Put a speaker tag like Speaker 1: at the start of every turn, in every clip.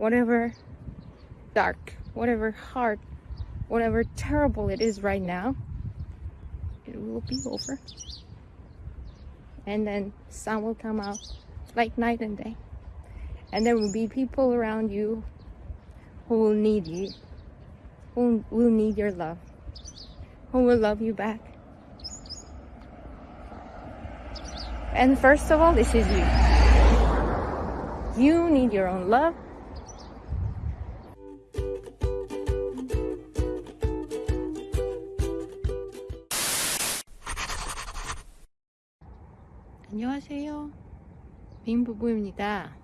Speaker 1: whatever dark, whatever hard, whatever terrible it is right now, it will be over. And then sun will come out like night and day. And there will be people around you who will need you, who will need your love, who will love you back. And first of all, this is you. You need your own love. 안녕하세요. 빈 부부입니다.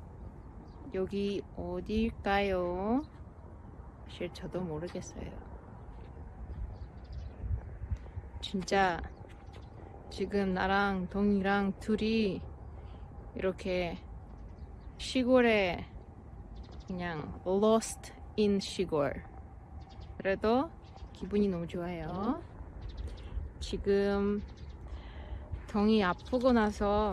Speaker 1: 여기 어딜까요? 사실 저도 모르겠어요. 진짜 지금 나랑 동이랑 둘이 이렇게 시골에 그냥 lost in 시골. 그래도 기분이 너무 좋아요. 지금 동이 아프고 나서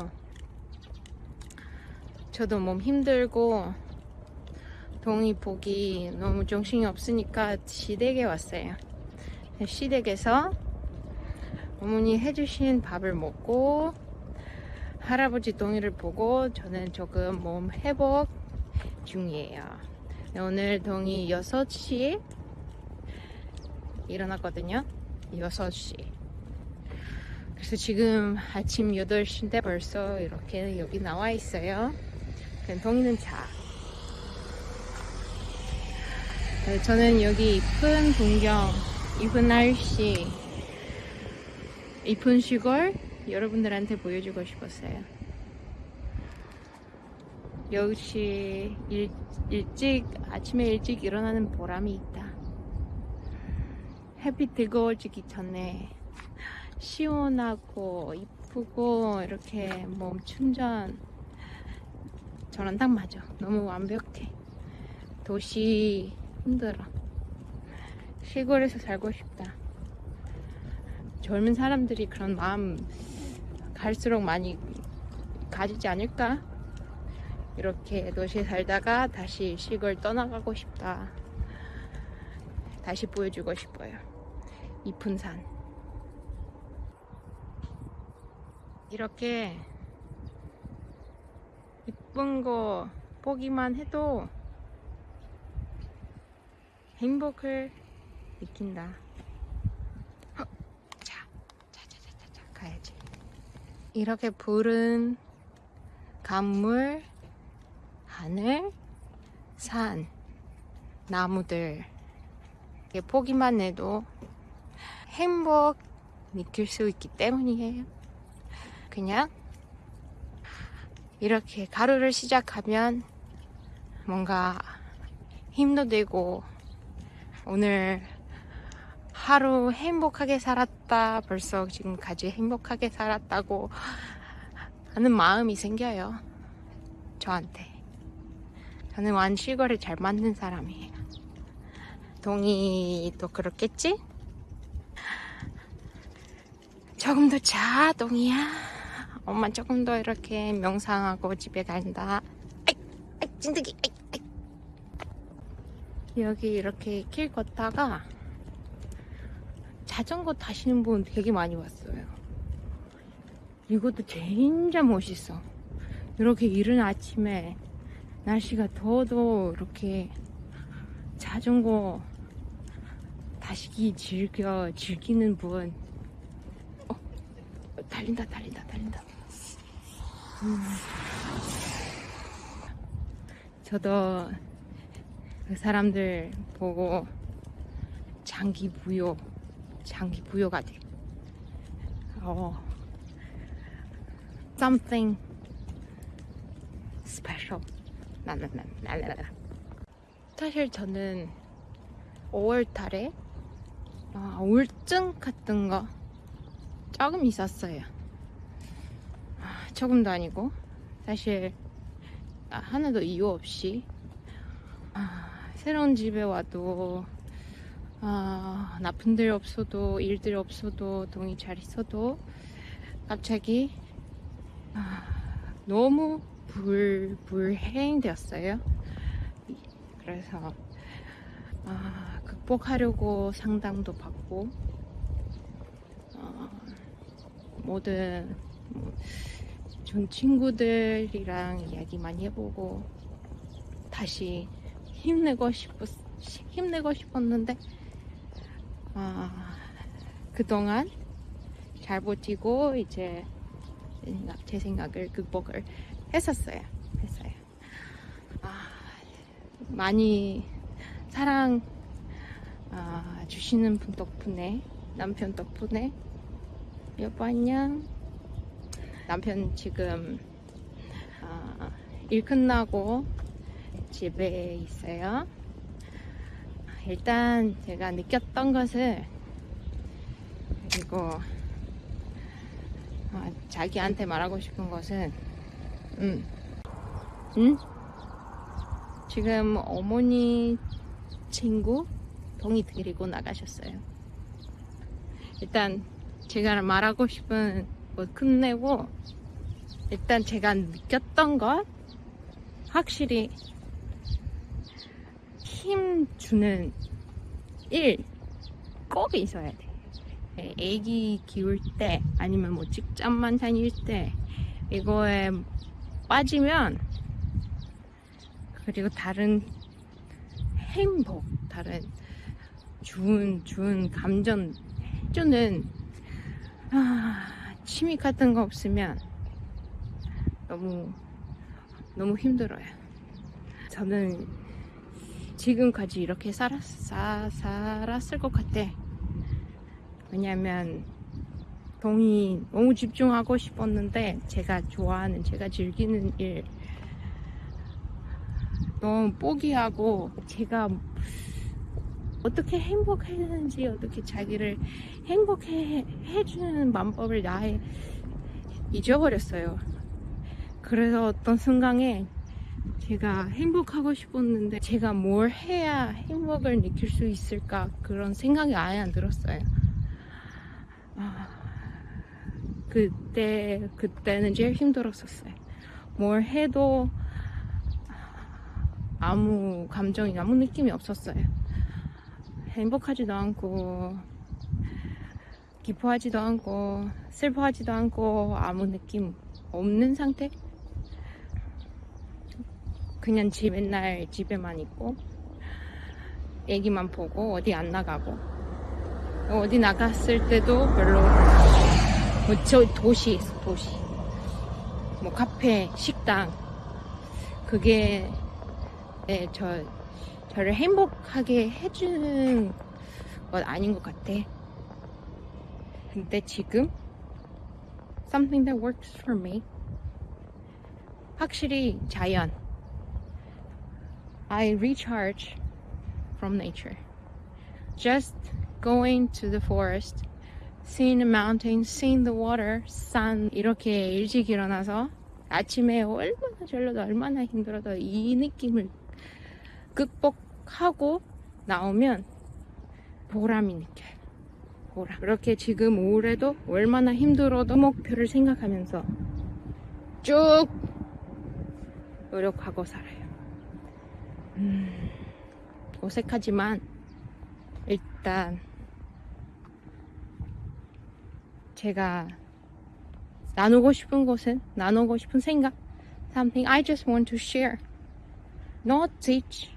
Speaker 1: 저도 몸 힘들고 동이 보기 너무 정신이 없으니까 시댁에 왔어요. 시댁에서 어머니 해주신 밥을 먹고 할아버지 동이를 보고 저는 조금 몸 회복 중이에요. 오늘 동이 6시에 일어났거든요. 6시. 그래서 지금 아침 8시인데 벌써 이렇게 여기 나와 있어요. 동이는 자. 네, 저는 여기 이쁜 풍경, 이쁜 날씨, 이쁜 시골 여러분들한테 보여주고 싶었어요. 역시 일, 일찍 아침에 일찍 일어나는 보람이 있다. 햇빛 뜨거워지기 전에 시원하고 이쁘고 이렇게 몸 충전 저는 딱 맞아. 너무 완벽해. 도시 힘들어. 시골에서 살고 싶다. 젊은 사람들이 그런 마음 갈수록 많이 가지지 않을까? 이렇게 도시에 살다가 다시 시골 떠나가고 싶다. 다시 보여주고 싶어요. 이쁜 산. 이렇게 이쁜 거 보기만 해도 행복을 느낀다. 자, 자, 자, 자, 자, 자, 가야지. 이렇게 푸른 강물, 하늘, 산, 나무들. 보기만 해도 행복 느낄 수 있기 때문이에요. 그냥 이렇게 가루를 시작하면 뭔가 힘도 되고 오늘 하루 행복하게 살았다 벌써 지금까지 행복하게 살았다고 하는 마음이 생겨요 저한테 저는 완시골에 잘 맞는 사람이에요 동이도 그렇겠지? 조금 더 자, 동이야. 엄마 조금 더 이렇게 명상하고 집에 간다. 아이, 아이, 찐득이, 아이, 아이. 여기 이렇게 길 걷다가 자전거 타시는 분 되게 많이 봤어요. 이것도 진짜 멋있어. 이렇게 이른 아침에 날씨가 더워도 이렇게 자전거 타시기 즐겨 즐기는 분. 어, 달린다, 달린다, 달린다. 저도 그 사람들 보고 장기 부여, 장기 부여가 돼. 어, something special. 나나나나나나. 사실 저는 5월 달에 아, 우울증 같은 거 조금 있었어요. 조금도 아니고 사실 하나도 이유 없이 아, 새로운 집에 와도 아, 나쁜 일 없어도 일들 없어도 동이 잘 있어도 갑자기 아, 너무 불, 불행 되었어요. 그래서 아, 극복하려고 상담도 받고 어, 모든 뭐, 전 친구들이랑 이야기 많이 해보고 다시 힘내고 싶었 힘내고 싶었는데 아, 그동안 잘 버티고 이제 제 생각을 극복을 했었어요. 했어요. 아, 많이 사랑 아, 주시는 분 덕분에 남편 덕분에 여보 안녕 남편 지금 아, 일 끝나고 집에 있어요 일단 제가 느꼈던 것을 그리고 아, 자기한테 말하고 싶은 것은 음, 음? 지금 어머니 친구 동이 데리고 나가셨어요. 일단 제가 말하고 싶은 거 끝내고 일단 제가 느꼈던 것 확실히 힘 주는 일 꼭 있어야 돼. 예, 애기 키울 때 아니면 뭐 직장만 다닐 때 이거에 빠지면 그리고 다른 행복 다른 좋은 좋은 감정 해주는 아, 취미 같은 거 없으면 너무 너무 힘들어요. 저는 지금까지 이렇게 살았, 사, 살았을 것 같아. 왜냐면 동이 너무 집중하고 싶었는데 제가 좋아하는 제가 즐기는 일 너무 포기하고 제가 어떻게 행복했는지 어떻게 자기를 행복해 해주는 방법을 나에 잊어버렸어요. 그래서 어떤 순간에 제가 행복하고 싶었는데 제가 뭘 해야 행복을 느낄 수 있을까 그런 생각이 아예 안 들었어요. 아, 그때 그때는 제일 힘들었었어요. 뭘 해도 아무 감정이 아무 느낌이 없었어요. 행복하지도 않고 기뻐하지도 않고 슬퍼하지도 않고 아무 느낌 없는 상태? 그냥 집 맨날 집에만 있고 애기만 보고 어디 안 나가고 어디 나갔을 때도 별로 뭐저 도시 도시 뭐 카페 식당 그게 네, 저 저를 행복하게 해주는 건 아닌 것 같아. 근데 지금 something that works for me 확실히 자연 I recharge from nature just going to the forest seeing the mountains seeing the water sun 이렇게 일찍 일어나서 아침에 얼마나 졸려도 얼마나 힘들어도 이 느낌을 극복하고 나오면 보람이 느껴요. 보람. 그렇게 지금 올해도 얼마나 힘들어도 목표를 생각하면서 쭉 노력하고 살아요. 음, 어색하지만 일단 제가 나누고 싶은 것은 나누고 싶은 생각 something I just want to share not teach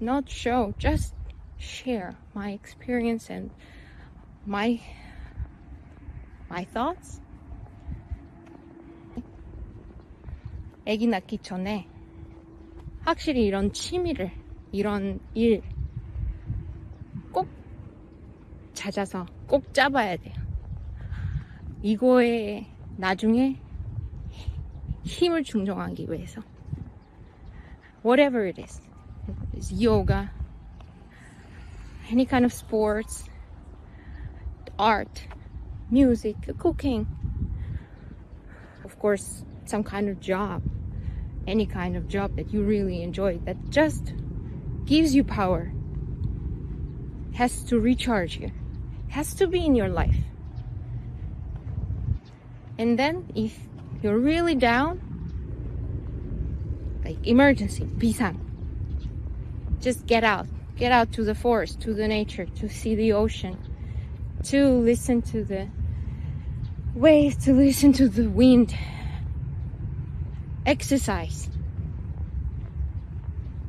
Speaker 1: not show, just share my experience and my my thoughts. 아기 낳기 전에 확실히 이런 취미를 이런 일 꼭 찾아서 꼭 잡아야 돼요. 이거에 나중에 힘을 충족하기 위해서 whatever it is yoga, any kind of sports, art, music, cooking, of course, some kind of job, any kind of job that you really enjoy that just gives you power, has to recharge you, has to be in your life. And then if you're really down, like emergency, 비상, just get out. Get out to the forest, to the nature, to see the ocean, to listen to the waves, to listen to the wind. Exercise.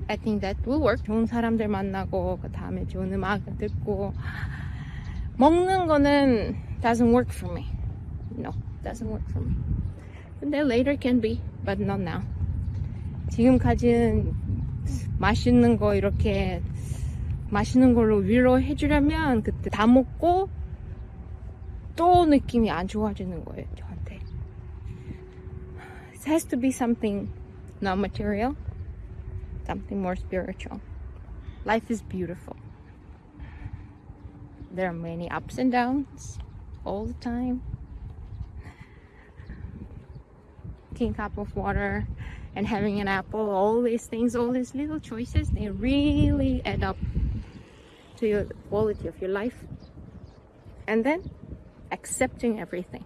Speaker 1: I think that will work. 좋은 사람들 만나고 그 다음에 좋은 음악 듣고 먹는 거는 doesn't work for me. No, doesn't work for me. 근데 later can be, but not now. 지금까지는 맛있는 거 이렇게 맛있는 걸로 위로해 주려면 그때 다 먹고 또 느낌이 안 좋아지는 거예요, 저한테. It has to be something not material, something more spiritual. Life is beautiful. There are many ups and downs all the time. Taking a cup of water and having an apple, all these things, all these little choices, they really add up to your quality of your life. And then accepting everything.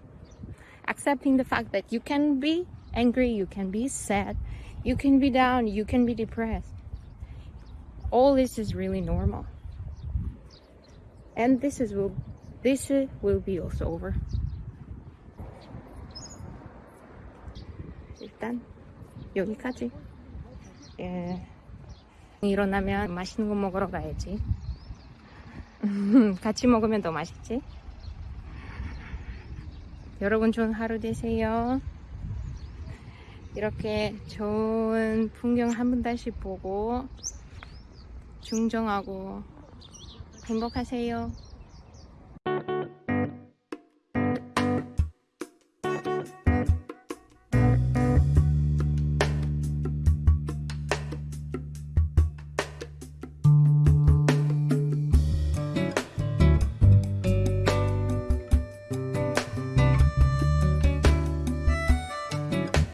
Speaker 1: Accepting the fact that you can be angry, you can be sad, you can be down, you can be depressed. All this is really normal. And this is will this will be also over. 일단 여기까지. 예. 일어나면 맛있는 거 먹으러 가야지. 같이 먹으면 더 맛있지? 여러분 좋은 하루 되세요. 이렇게 좋은 풍경 한 분달씩 보고 중정하고 행복하세요.